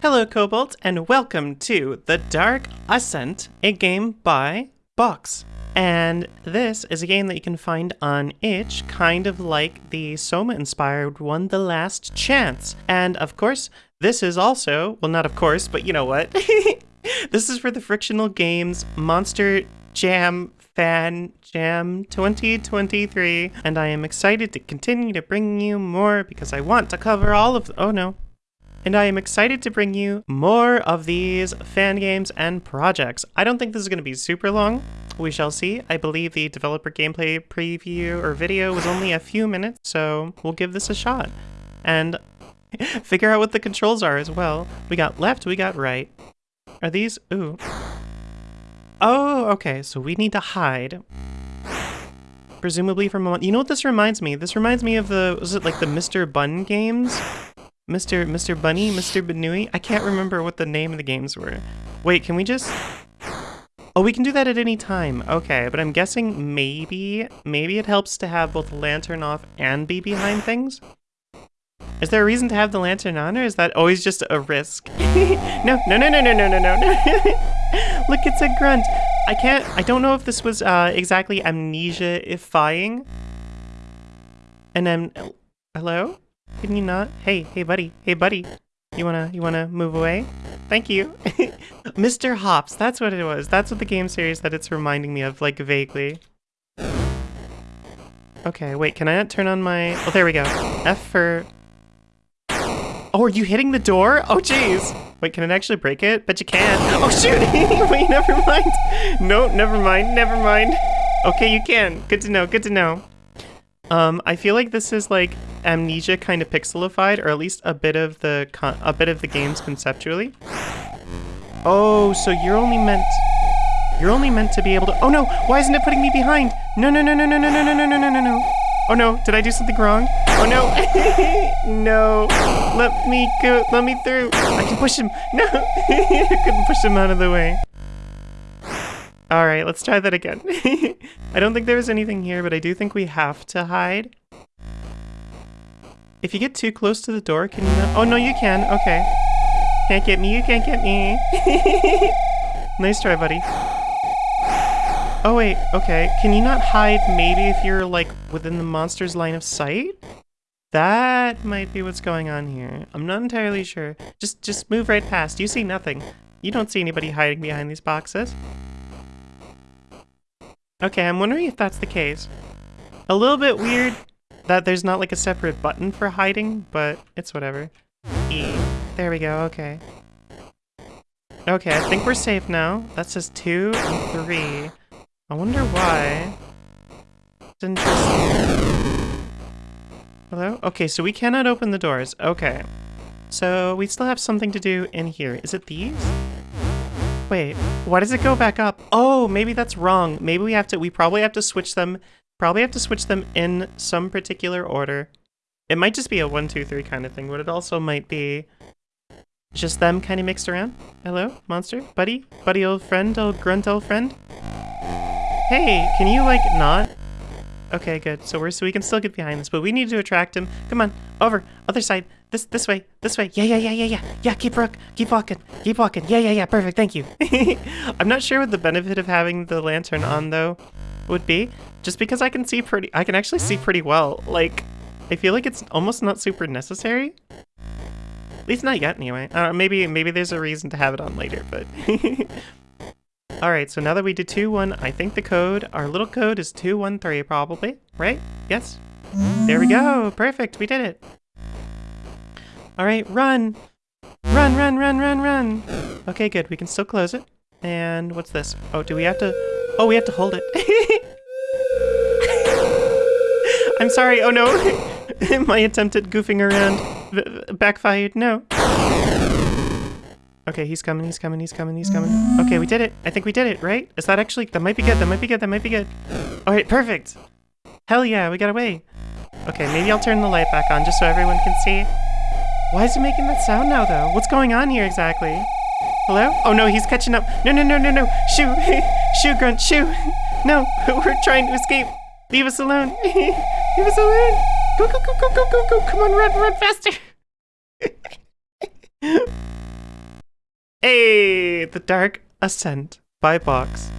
Hello, Cobalt, and welcome to The Dark Ascent, a game by Box. And this is a game that you can find on itch, kind of like the Soma inspired one, The Last Chance. And of course, this is also, well, not of course, but you know what? this is for the Frictional Games Monster Jam Fan Jam 2023, and I am excited to continue to bring you more because I want to cover all of. Oh no. And I am excited to bring you more of these fan games and projects. I don't think this is going to be super long. We shall see. I believe the developer gameplay preview or video was only a few minutes, so we'll give this a shot. And figure out what the controls are as well. We got left, we got right. Are these? Ooh. Oh, okay, so we need to hide. Presumably from a... You know what this reminds me? This reminds me of the... Was it like the Mr. Bun games? Mr. Mr. Bunny? Mr. Banui? I can't remember what the name of the games were. Wait, can we just... Oh, we can do that at any time. Okay, but I'm guessing maybe... Maybe it helps to have both lantern off and be behind things? Is there a reason to have the lantern on, or is that always just a risk? no, no, no, no, no, no, no, no. Look, it's a grunt. I can't, I don't know if this was uh, exactly amnesia-ifying. And I'm, hello? Can you not? Hey, hey buddy, hey buddy. You wanna, you wanna move away? Thank you. Mr. Hopp's, that's what it was. That's what the game series that it's reminding me of, like, vaguely. Okay, wait, can I not turn on my... Oh, there we go. F for... Oh, are you hitting the door? Oh, jeez. Wait, can it actually break it? Bet you can. Oh, shoot! Wait, never mind. No, never mind, never mind. Okay, you can. Good to know, good to know. Um, I feel like this is like Amnesia kind of pixelified, or at least a bit of the a bit of the games conceptually. Oh, so you're only meant you're only meant to be able to. Oh no! Why isn't it putting me behind? No, no, no, no, no, no, no, no, no, no, no, no. Oh no! Did I do something wrong? Oh no! no! Let me go! Let me through! I can push him! No! I couldn't push him out of the way. Alright, let's try that again. I don't think there was anything here, but I do think we have to hide. If you get too close to the door, can you not? Oh, no, you can. Okay. Can't get me, you can't get me. nice try, buddy. Oh, wait, okay. Can you not hide maybe if you're, like, within the monster's line of sight? That might be what's going on here. I'm not entirely sure. Just, just move right past. You see nothing. You don't see anybody hiding behind these boxes. Okay, I'm wondering if that's the case. A little bit weird that there's not like a separate button for hiding, but it's whatever. E. There we go, okay. Okay, I think we're safe now. That says two and three. I wonder why. It's interesting. Hello? Okay, so we cannot open the doors. Okay. So we still have something to do in here. Is it these? Wait, why does it go back up? Oh, maybe that's wrong. Maybe we have to, we probably have to switch them, probably have to switch them in some particular order. It might just be a one, two, three kind of thing, but it also might be just them kind of mixed around. Hello, monster? Buddy? Buddy old friend? Old grunt old friend? Hey, can you like not? Okay, good. So we're so we can still get behind this, but we need to attract him. Come on, over, other side. This this way, this way. Yeah, yeah, yeah, yeah, yeah. Yeah, keep rock, keep walking, keep walking. Yeah, yeah, yeah. Perfect. Thank you. I'm not sure what the benefit of having the lantern on though would be. Just because I can see pretty, I can actually see pretty well. Like, I feel like it's almost not super necessary. At least not yet, anyway. Uh, maybe maybe there's a reason to have it on later, but. Alright, so now that we did 2-1, I think the code, our little code is 213 probably, right? Yes? There we go! Perfect, we did it! Alright, run! Run, run, run, run, run! Okay, good, we can still close it. And what's this? Oh, do we have to... Oh, we have to hold it. I'm sorry, oh no! My attempt at goofing around backfired, no. Okay, he's coming, he's coming, he's coming, he's coming. Okay, we did it. I think we did it, right? Is that actually... That might be good, that might be good, that might be good. Alright, perfect. Hell yeah, we got away. Okay, maybe I'll turn the light back on just so everyone can see. Why is it making that sound now, though? What's going on here exactly? Hello? Oh no, he's catching up. No, no, no, no, no. Shoo! shoo, Grunt, shoo! No, we're trying to escape. Leave us alone. Leave us alone. Go, go, go, go, go, go, go. Come on, run, run faster. Hey, The Dark Ascent by Box.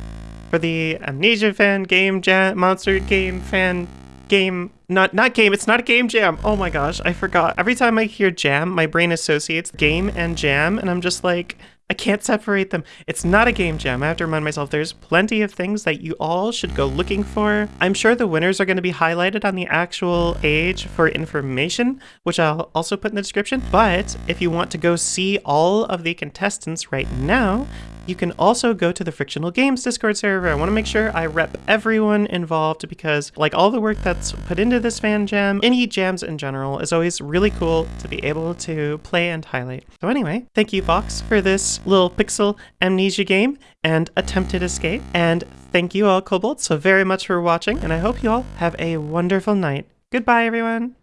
For the Amnesia fan, Game Jam, Monster Game fan, game, not not game, it's not a game jam. Oh my gosh, I forgot. Every time I hear jam, my brain associates game and jam, and I'm just like, I can't separate them. It's not a game jam. I have to remind myself there's plenty of things that you all should go looking for. I'm sure the winners are going to be highlighted on the actual page for information, which I'll also put in the description. But if you want to go see all of the contestants right now, you can also go to the Frictional Games Discord server. I want to make sure I rep everyone involved because like all the work that's put into this fan jam, any jams in general, is always really cool to be able to play and highlight. So anyway, thank you Box for this little pixel amnesia game and attempted escape. And thank you all Kobold so very much for watching and I hope you all have a wonderful night. Goodbye everyone!